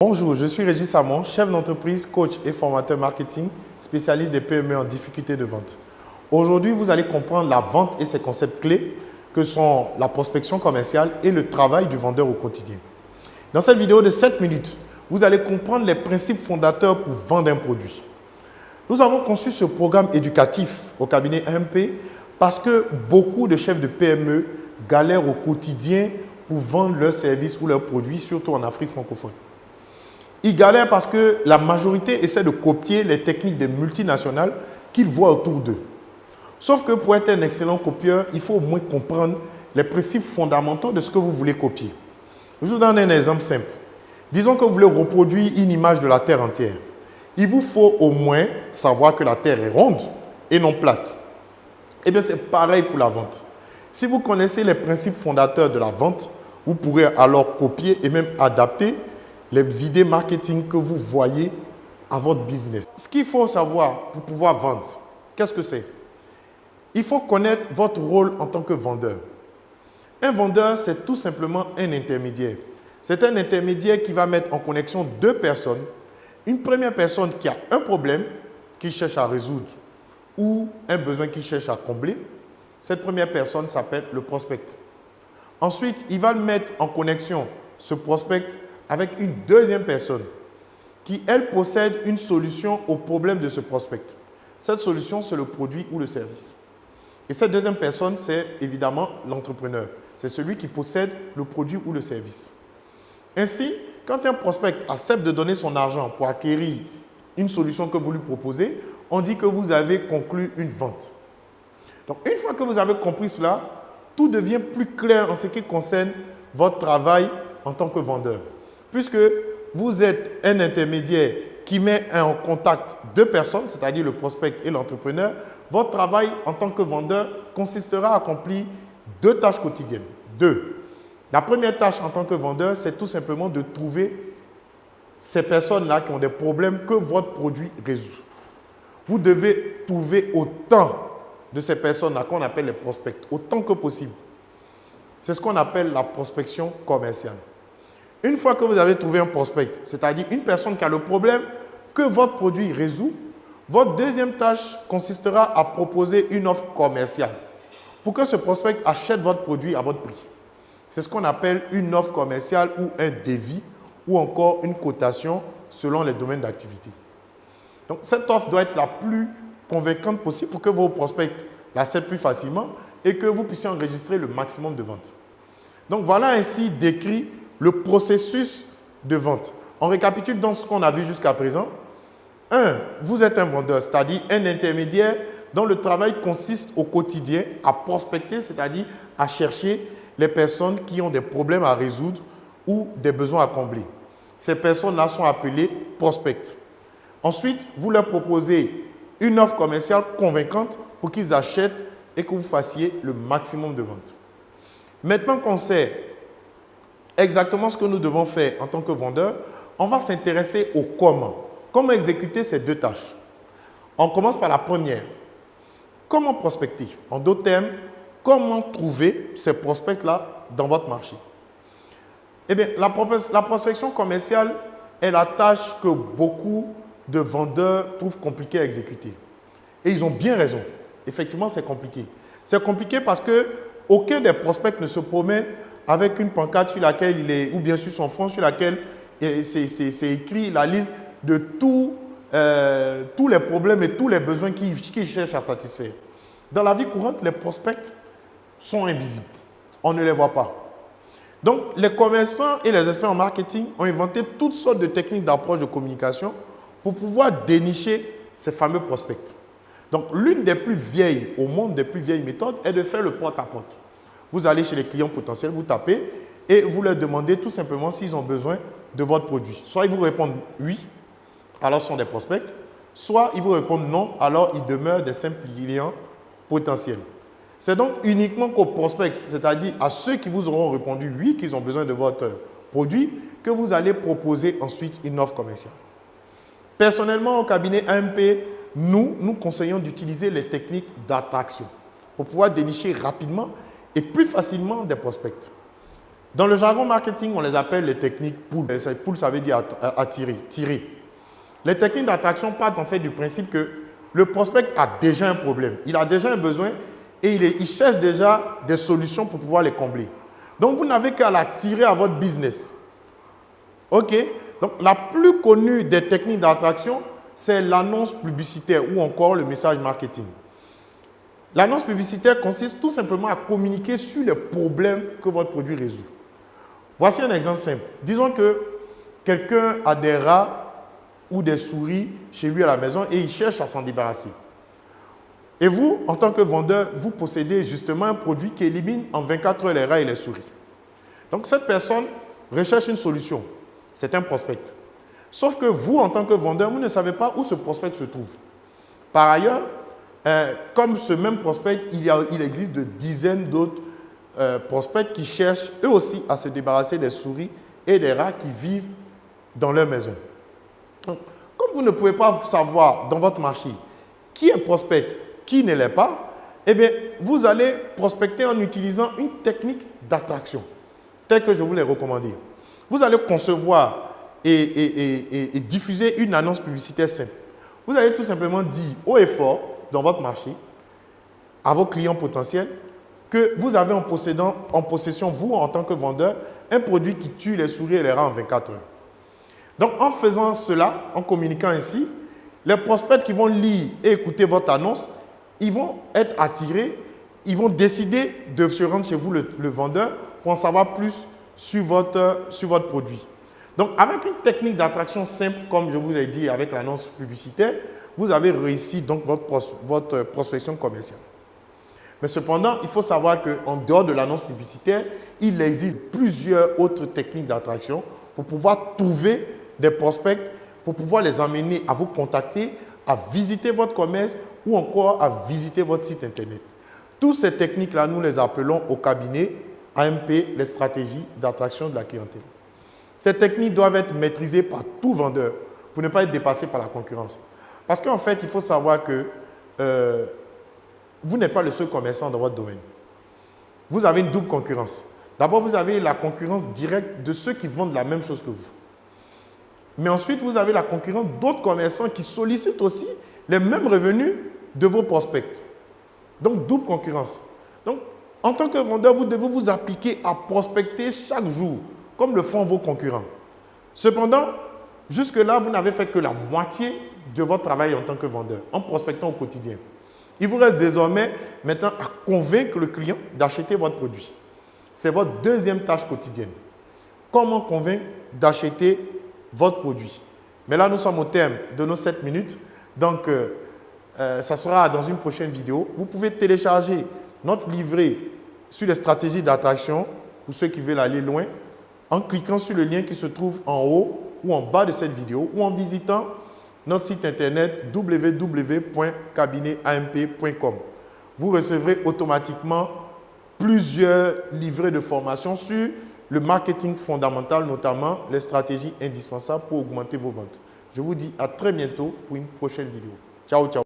Bonjour, je suis Régis Samon, chef d'entreprise, coach et formateur marketing, spécialiste des PME en difficulté de vente. Aujourd'hui, vous allez comprendre la vente et ses concepts clés que sont la prospection commerciale et le travail du vendeur au quotidien. Dans cette vidéo de 7 minutes, vous allez comprendre les principes fondateurs pour vendre un produit. Nous avons conçu ce programme éducatif au cabinet MP parce que beaucoup de chefs de PME galèrent au quotidien pour vendre leurs services ou leurs produits, surtout en Afrique francophone. Ils galèrent parce que la majorité essaie de copier les techniques des multinationales qu'ils voient autour d'eux. Sauf que pour être un excellent copieur, il faut au moins comprendre les principes fondamentaux de ce que vous voulez copier. Je vous donne un exemple simple. Disons que vous voulez reproduire une image de la Terre entière. Il vous faut au moins savoir que la Terre est ronde et non plate. Eh bien, c'est pareil pour la vente. Si vous connaissez les principes fondateurs de la vente, vous pourrez alors copier et même adapter les idées marketing que vous voyez à votre business. Ce qu'il faut savoir pour pouvoir vendre, qu'est-ce que c'est? Il faut connaître votre rôle en tant que vendeur. Un vendeur, c'est tout simplement un intermédiaire. C'est un intermédiaire qui va mettre en connexion deux personnes. Une première personne qui a un problème qu'il cherche à résoudre ou un besoin qu'il cherche à combler. Cette première personne s'appelle le prospect. Ensuite, il va mettre en connexion, ce prospect, avec une deuxième personne qui, elle, possède une solution au problème de ce prospect. Cette solution, c'est le produit ou le service. Et cette deuxième personne, c'est évidemment l'entrepreneur. C'est celui qui possède le produit ou le service. Ainsi, quand un prospect accepte de donner son argent pour acquérir une solution que vous lui proposez, on dit que vous avez conclu une vente. Donc, une fois que vous avez compris cela, tout devient plus clair en ce qui concerne votre travail en tant que vendeur puisque vous êtes un intermédiaire qui met en contact deux personnes, c'est-à-dire le prospect et l'entrepreneur, votre travail en tant que vendeur consistera à accomplir deux tâches quotidiennes. Deux. La première tâche en tant que vendeur, c'est tout simplement de trouver ces personnes-là qui ont des problèmes que votre produit résout. Vous devez trouver autant de ces personnes-là qu'on appelle les prospects, autant que possible. C'est ce qu'on appelle la prospection commerciale. Une fois que vous avez trouvé un prospect, c'est-à-dire une personne qui a le problème que votre produit résout, votre deuxième tâche consistera à proposer une offre commerciale pour que ce prospect achète votre produit à votre prix. C'est ce qu'on appelle une offre commerciale ou un devis ou encore une cotation selon les domaines d'activité. Donc, cette offre doit être la plus convaincante possible pour que vos prospects l'acceptent plus facilement et que vous puissiez enregistrer le maximum de ventes. Donc, voilà ainsi décrit le processus de vente. On récapitule donc ce qu'on a vu jusqu'à présent. Un, vous êtes un vendeur, c'est-à-dire un intermédiaire dont le travail consiste au quotidien à prospecter, c'est-à-dire à chercher les personnes qui ont des problèmes à résoudre ou des besoins à combler. Ces personnes-là sont appelées prospects. Ensuite, vous leur proposez une offre commerciale convaincante pour qu'ils achètent et que vous fassiez le maximum de ventes. Maintenant qu'on sait exactement ce que nous devons faire en tant que vendeur, on va s'intéresser au comment. Comment exécuter ces deux tâches On commence par la première. Comment prospecter? En d'autres termes, comment trouver ces prospects-là dans votre marché? Eh bien, la, la prospection commerciale est la tâche que beaucoup de vendeurs trouvent compliquée à exécuter. Et ils ont bien raison. Effectivement, c'est compliqué. C'est compliqué parce que aucun des prospects ne se promène avec une pancarte sur laquelle il est, ou bien sur son front sur laquelle c'est écrit la liste de tous, euh, tous les problèmes et tous les besoins qu'il cherche à satisfaire. Dans la vie courante, les prospects sont invisibles. On ne les voit pas. Donc, les commerçants et les experts en marketing ont inventé toutes sortes de techniques d'approche de communication pour pouvoir dénicher ces fameux prospects. Donc, l'une des plus vieilles, au monde des plus vieilles méthodes, est de faire le porte-à-porte. porte à porte vous allez chez les clients potentiels, vous tapez et vous leur demandez tout simplement s'ils ont besoin de votre produit. Soit ils vous répondent oui, alors ce sont des prospects, soit ils vous répondent non, alors ils demeurent des simples clients potentiels. C'est donc uniquement qu'aux prospects, c'est-à-dire à ceux qui vous auront répondu oui, qu'ils ont besoin de votre produit, que vous allez proposer ensuite une offre commerciale. Personnellement, au cabinet AMP, nous, nous conseillons d'utiliser les techniques d'attraction pour pouvoir dénicher rapidement et plus facilement des prospects. Dans le jargon marketing, on les appelle les techniques pull. Pull, ça veut dire attirer, tirer. Les techniques d'attraction partent en fait du principe que le prospect a déjà un problème, il a déjà un besoin et il, cherche déjà des solutions pour pouvoir les combler. Donc, vous n'avez qu'à l'attirer à votre business. OK? Donc, la plus connue des techniques d'attraction, c'est l'annonce publicitaire ou encore le message marketing. L'annonce publicitaire consiste tout simplement à communiquer sur les problèmes que votre produit résout. Voici un exemple simple. Disons que quelqu'un a des rats ou des souris chez lui à la maison et il cherche à s'en débarrasser. Et vous, en tant que vendeur, vous possédez justement un produit qui élimine en 24 heures les rats et les souris. Donc cette personne recherche une solution. C'est un prospect. Sauf que vous, en tant que vendeur, vous ne savez pas où ce prospect se trouve. Par ailleurs, euh, comme ce même prospect, il, existe de dizaines d'autres euh, prospects qui cherchent eux aussi à se débarrasser des souris et des rats qui vivent dans leur maison. Comme vous ne pouvez pas savoir dans votre marché qui est prospect, qui ne l'est pas, eh bien, vous allez prospecter en utilisant une technique d'attraction, telle que je vous l'ai recommandé. Vous allez concevoir et, et, diffuser une annonce publicitaire simple. Vous allez tout simplement dire haut et fort dans votre marché à vos clients potentiels que vous avez en, possession, vous, en tant que vendeur, un produit qui tue les souris et les rats en 24 heures. Donc, en faisant cela, en communiquant ainsi, les prospects qui vont lire et écouter votre annonce, ils vont être attirés, ils vont décider de se rendre chez vous, le, vendeur, pour en savoir plus sur votre, sur votre produit. Donc, avec une technique d'attraction simple, comme je vous l'ai dit avec l'annonce publicitaire, vous avez réussi donc votre, votre prospection commerciale. Mais cependant, il faut savoir qu'en dehors de l'annonce publicitaire, il existe plusieurs autres techniques d'attraction pour pouvoir trouver des prospects, pour pouvoir les amener à vous contacter, à visiter votre commerce ou encore à visiter votre site Internet. Toutes ces techniques-là, nous les appelons au cabinet AMP, les stratégies d'attraction de la clientèle. Ces techniques doivent être maîtrisées par tout vendeur pour ne pas être dépassé par la concurrence. Parce qu'en fait, il faut savoir que euh, vous n'êtes pas le seul commerçant dans votre domaine. Vous avez une double concurrence. D'abord, vous avez la concurrence directe de ceux qui vendent la même chose que vous. Mais ensuite, vous avez la concurrence d'autres commerçants qui sollicitent aussi les mêmes revenus de vos prospects. Donc, double concurrence. Donc, en tant que vendeur, vous devez vous appliquer à prospecter chaque jour, comme le font vos concurrents. Cependant, jusque-là, vous n'avez fait que la moitié de votre travail en tant que vendeur, en prospectant au quotidien. Il vous reste désormais maintenant à convaincre le client d'acheter votre produit. C'est votre deuxième tâche quotidienne. Comment convaincre d'acheter votre produit? Mais là, nous sommes au terme de nos 7 minutes. Donc, euh, euh, ça sera dans une prochaine vidéo. Vous pouvez télécharger notre livret sur les stratégies d'attraction pour ceux qui veulent aller loin en cliquant sur le lien qui se trouve en haut ou en bas de cette vidéo ou en visitant notre site internet www.cabinetamp.com. Vous recevrez automatiquement plusieurs livrets de formation sur le marketing fondamental, notamment les stratégies indispensables pour augmenter vos ventes. Je vous dis à très bientôt pour une prochaine vidéo. Ciao, ciao.